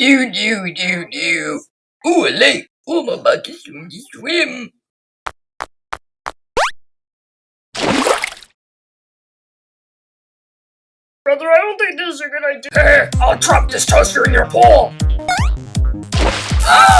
Do do do do. Ooh, a lake. Oh, I'm about to swim. swim. Brother, I don't think this is a good idea. Hey, I'll drop this toaster in your pool. Ah!